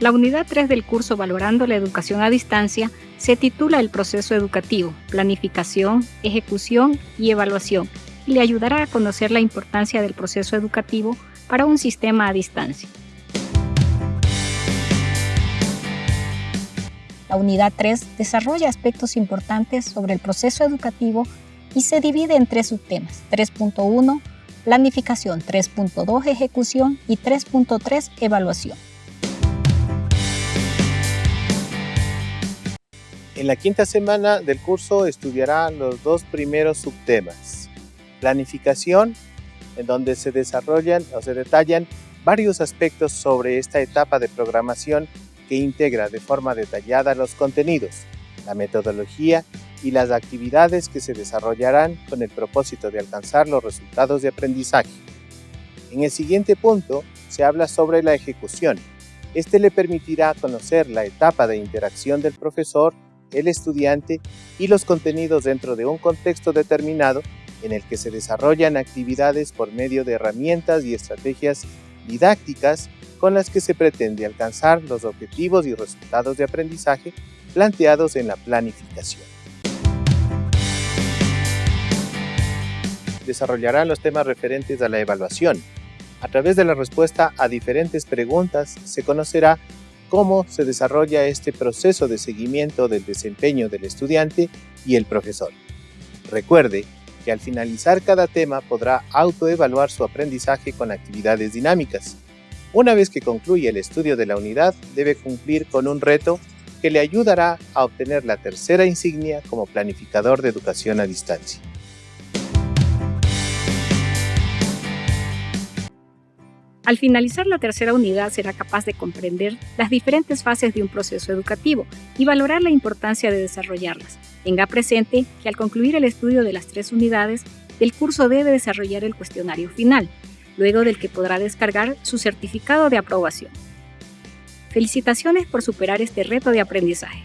La unidad 3 del curso Valorando la Educación a Distancia se titula El proceso educativo, planificación, ejecución y evaluación y le ayudará a conocer la importancia del proceso educativo para un sistema a distancia. La unidad 3 desarrolla aspectos importantes sobre el proceso educativo y se divide en tres subtemas, 3.1, planificación, 3.2, ejecución y 3.3, evaluación. En la quinta semana del curso estudiará los dos primeros subtemas. Planificación, en donde se desarrollan o se detallan varios aspectos sobre esta etapa de programación que integra de forma detallada los contenidos, la metodología y las actividades que se desarrollarán con el propósito de alcanzar los resultados de aprendizaje. En el siguiente punto se habla sobre la ejecución. Este le permitirá conocer la etapa de interacción del profesor el estudiante y los contenidos dentro de un contexto determinado en el que se desarrollan actividades por medio de herramientas y estrategias didácticas con las que se pretende alcanzar los objetivos y resultados de aprendizaje planteados en la planificación. Desarrollará los temas referentes a la evaluación. A través de la respuesta a diferentes preguntas se conocerá cómo se desarrolla este proceso de seguimiento del desempeño del estudiante y el profesor. Recuerde que al finalizar cada tema podrá autoevaluar su aprendizaje con actividades dinámicas. Una vez que concluye el estudio de la unidad, debe cumplir con un reto que le ayudará a obtener la tercera insignia como planificador de educación a distancia. Al finalizar la tercera unidad será capaz de comprender las diferentes fases de un proceso educativo y valorar la importancia de desarrollarlas. Tenga presente que al concluir el estudio de las tres unidades, el curso debe desarrollar el cuestionario final, luego del que podrá descargar su certificado de aprobación. Felicitaciones por superar este reto de aprendizaje.